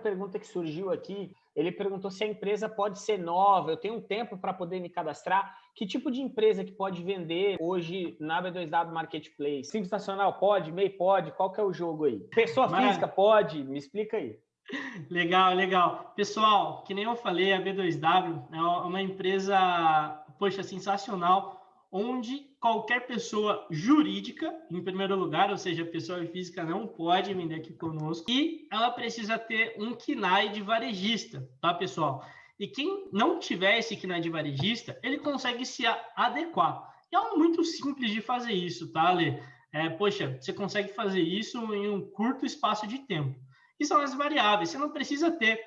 pergunta que surgiu aqui, ele perguntou se a empresa pode ser nova, eu tenho um tempo para poder me cadastrar. Que tipo de empresa que pode vender hoje na B2W Marketplace? Simples Nacional pode, MEI pode, qual que é o jogo aí? Pessoa física pode? Me explica aí. Legal, legal. Pessoal, que nem eu falei, a B2W é uma empresa, poxa, sensacional onde qualquer pessoa jurídica, em primeiro lugar, ou seja, pessoa física não pode vender aqui conosco, e ela precisa ter um KNAI de varejista, tá, pessoal? E quem não tiver esse KNAI de varejista, ele consegue se adequar. E é muito simples de fazer isso, tá, Ale? É, poxa, você consegue fazer isso em um curto espaço de tempo. E são as variáveis. Você não precisa ter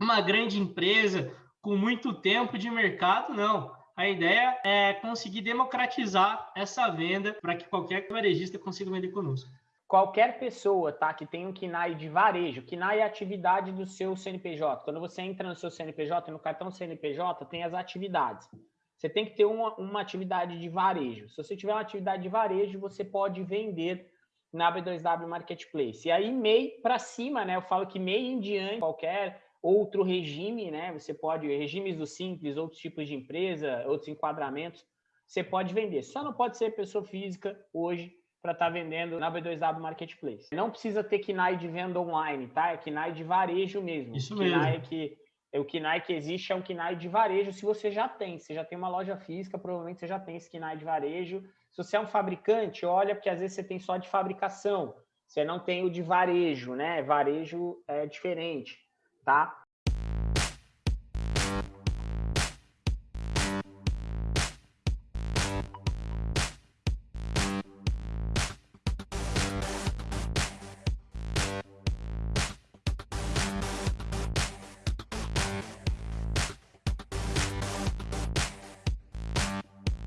uma grande empresa com muito tempo de mercado, não. A ideia é conseguir democratizar essa venda para que qualquer varejista consiga vender conosco. Qualquer pessoa tá, que tem um KNAI de varejo, KNAI é a atividade do seu CNPJ. Quando você entra no seu CNPJ, no cartão CNPJ, tem as atividades. Você tem que ter uma, uma atividade de varejo. Se você tiver uma atividade de varejo, você pode vender na B2W Marketplace. E aí, MEI para cima, né? Eu falo que MEI em diante, qualquer outro regime, né? Você pode, regimes do simples, outros tipos de empresa, outros enquadramentos, você pode vender. Só não pode ser pessoa física hoje para estar tá vendendo na B2W Marketplace. Não precisa ter KNAI de venda online, tá? É KNAI de varejo mesmo. Isso KNAI mesmo. que é o KNAI que existe é um KNAI de varejo se você já tem. Se já tem uma loja física, provavelmente você já tem esse KNAI de varejo. Se você é um fabricante, olha, porque às vezes você tem só de fabricação. Você não tem o de varejo, né? Varejo é diferente tá?